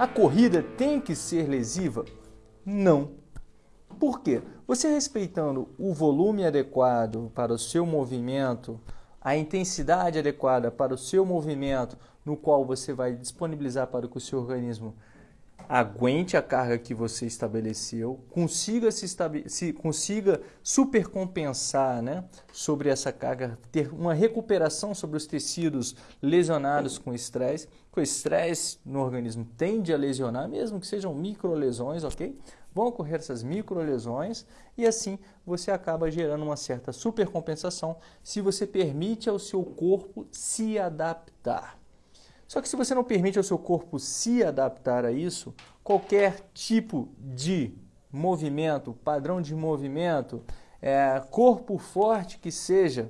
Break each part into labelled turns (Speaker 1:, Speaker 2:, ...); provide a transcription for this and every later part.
Speaker 1: A corrida tem que ser lesiva? Não. Por quê? Você respeitando o volume adequado para o seu movimento, a intensidade adequada para o seu movimento, no qual você vai disponibilizar para que o seu organismo aguente a carga que você estabeleceu, consiga se, se consiga supercompensar, né, sobre essa carga, ter uma recuperação sobre os tecidos lesionados com estresse. Com estresse no organismo tende a lesionar, mesmo que sejam microlesões, ok? Vão ocorrer essas microlesões e assim você acaba gerando uma certa supercompensação se você permite ao seu corpo se adaptar. Só que se você não permite ao seu corpo se adaptar a isso, qualquer tipo de movimento, padrão de movimento, é, corpo forte que seja,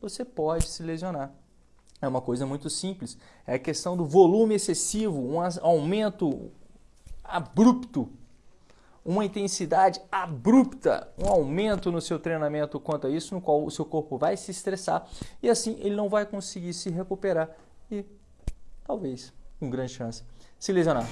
Speaker 1: você pode se lesionar. É uma coisa muito simples. É a questão do volume excessivo, um aumento abrupto, uma intensidade abrupta, um aumento no seu treinamento quanto a isso, no qual o seu corpo vai se estressar e assim ele não vai conseguir se recuperar e talvez, com grande chance, se lesionar.